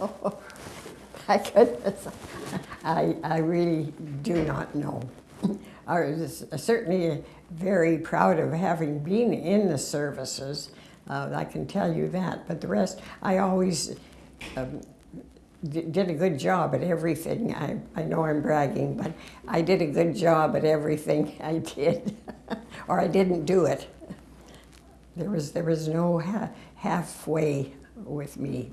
Oh, My goodness, I, I really do not know. I was certainly very proud of having been in the services. Uh, I can tell you that. But the rest, I always um, did a good job at everything. I, I know I'm bragging, but I did a good job at everything I did, or I didn't do it. There was, there was no ha- halfway with me.